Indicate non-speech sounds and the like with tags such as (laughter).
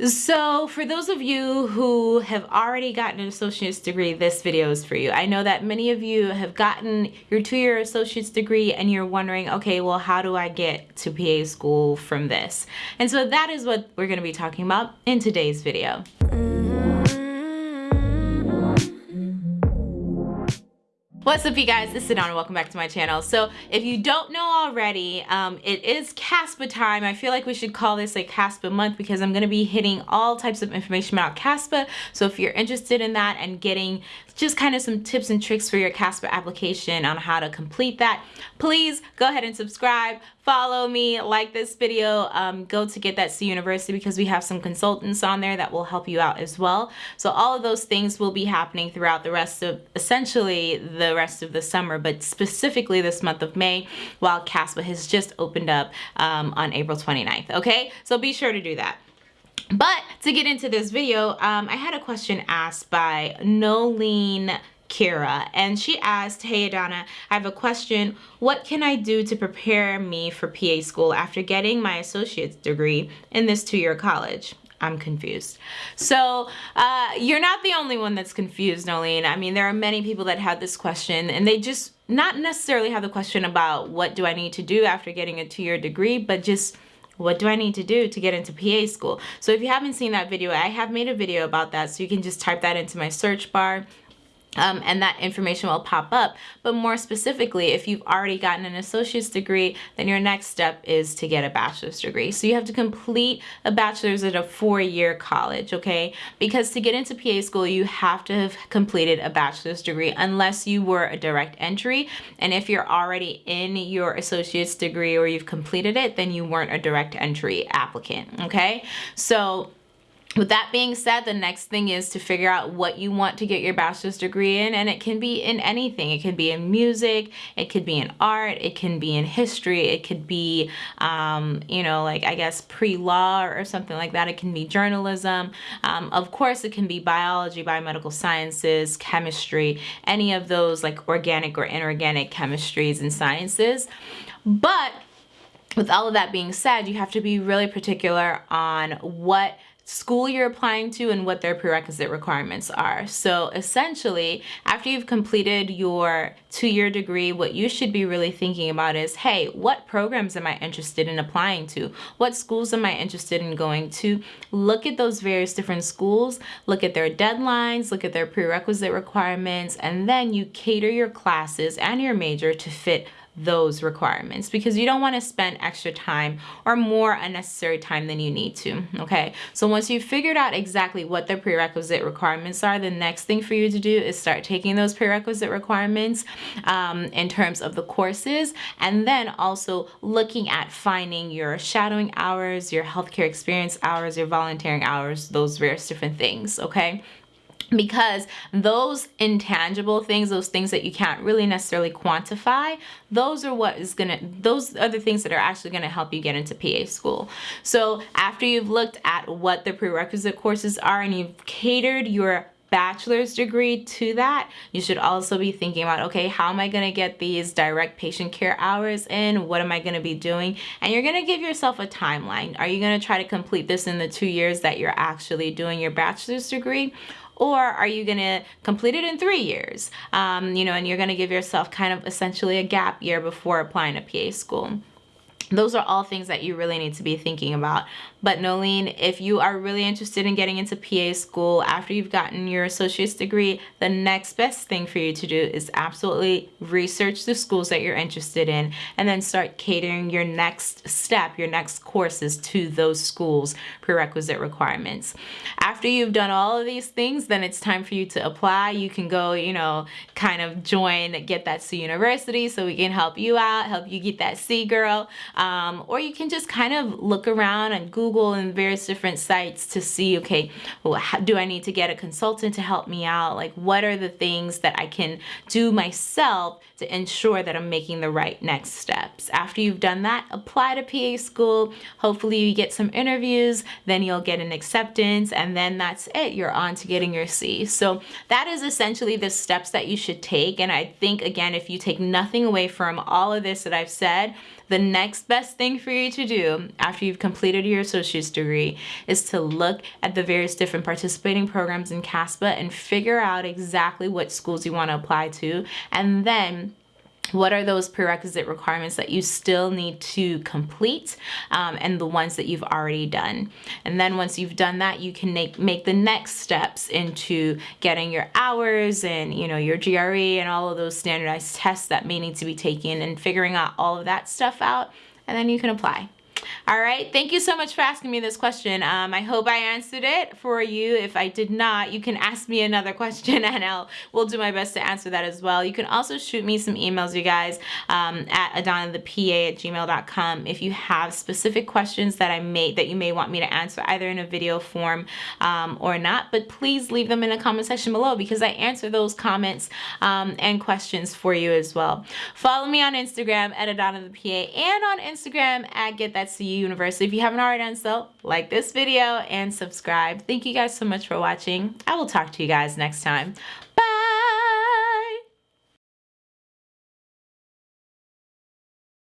So for those of you who have already gotten an associate's degree, this video is for you. I know that many of you have gotten your two-year associate's degree and you're wondering, okay, well, how do I get to PA school from this? And so that is what we're gonna be talking about in today's video. What's up you guys, it's Adana, welcome back to my channel. So if you don't know already, um, it is CASPA time. I feel like we should call this like CASPA month because I'm gonna be hitting all types of information about CASPA. So if you're interested in that and getting just kind of some tips and tricks for your CASPA application on how to complete that, please go ahead and subscribe, follow me, like this video, um, go to Get That C University because we have some consultants on there that will help you out as well. So all of those things will be happening throughout the rest of, essentially the rest of the summer, but specifically this month of May while CASPA has just opened up um, on April 29th, okay? So be sure to do that. But to get into this video, um, I had a question asked by Nolene Kira and she asked, hey Adana, I have a question. What can I do to prepare me for PA school after getting my associate's degree in this two-year college? I'm confused. So uh, you're not the only one that's confused, Nolene. I mean, there are many people that have this question and they just not necessarily have the question about what do I need to do after getting a two-year degree, but just what do I need to do to get into PA school? So if you haven't seen that video, I have made a video about that. So you can just type that into my search bar um, and that information will pop up. But more specifically, if you've already gotten an associate's degree, then your next step is to get a bachelor's degree. So you have to complete a bachelor's at a four-year college, okay? Because to get into PA school, you have to have completed a bachelor's degree unless you were a direct entry. And if you're already in your associate's degree or you've completed it, then you weren't a direct entry applicant, okay? So with that being said, the next thing is to figure out what you want to get your bachelor's degree in, and it can be in anything. It could be in music, it could be in art, it can be in history, it could be, um, you know, like I guess pre-law or something like that. It can be journalism. Um, of course, it can be biology, biomedical sciences, chemistry, any of those like organic or inorganic chemistries and sciences. But with all of that being said, you have to be really particular on what school you're applying to and what their prerequisite requirements are. So essentially, after you've completed your two-year degree, what you should be really thinking about is, hey, what programs am I interested in applying to? What schools am I interested in going to? Look at those various different schools, look at their deadlines, look at their prerequisite requirements, and then you cater your classes and your major to fit those requirements because you don't want to spend extra time or more unnecessary time than you need to okay? So once you've figured out exactly what the prerequisite requirements are the next thing for you to do is start taking those prerequisite requirements um, in terms of the courses and then also looking at finding your shadowing hours your healthcare experience hours your volunteering hours those various different things okay because those intangible things those things that you can't really necessarily quantify those are what is gonna those are the things that are actually gonna help you get into PA school so after you've looked at what the prerequisite courses are and you've catered your bachelor's degree to that, you should also be thinking about, okay, how am I gonna get these direct patient care hours in? What am I gonna be doing? And you're gonna give yourself a timeline. Are you gonna try to complete this in the two years that you're actually doing your bachelor's degree? Or are you going to complete it in three years? Um, you know, and you're going to give yourself kind of essentially a gap year before applying to PA school those are all things that you really need to be thinking about. But Nolene, if you are really interested in getting into PA school after you've gotten your associate's degree, the next best thing for you to do is absolutely research the schools that you're interested in and then start catering your next step, your next courses to those schools' prerequisite requirements. After you've done all of these things, then it's time for you to apply. You can go, you know, kind of join Get That C University so we can help you out, help you get that C girl. Um, or you can just kind of look around and Google and various different sites to see, okay, well, how, do I need to get a consultant to help me out? Like, what are the things that I can do myself to ensure that I'm making the right next steps? After you've done that, apply to PA school. Hopefully you get some interviews, then you'll get an acceptance, and then that's it. You're on to getting your C. So that is essentially the steps that you should take. And I think, again, if you take nothing away from all of this that I've said, the next best thing for you to do after you've completed your associate's degree is to look at the various different participating programs in CASPA and figure out exactly what schools you want to apply to and then what are those prerequisite requirements that you still need to complete um, and the ones that you've already done? And then once you've done that you can make make the next steps into getting your hours and you know your GRE and all of those standardized tests that may need to be taken and figuring out all of that stuff out and then you can apply all right, thank you so much for asking me this question. Um, I hope I answered it for you. If I did not, you can ask me another (laughs) question and I'll will do my best to answer that as well. You can also shoot me some emails, you guys, um, at adanathepa at gmail.com if you have specific questions that I may that you may want me to answer either in a video form um, or not. But please leave them in the comment section below because I answer those comments um, and questions for you as well. Follow me on Instagram at adanathepa and on Instagram at get that CU University. If you haven't already done so, like this video and subscribe. Thank you guys so much for watching. I will talk to you guys next time.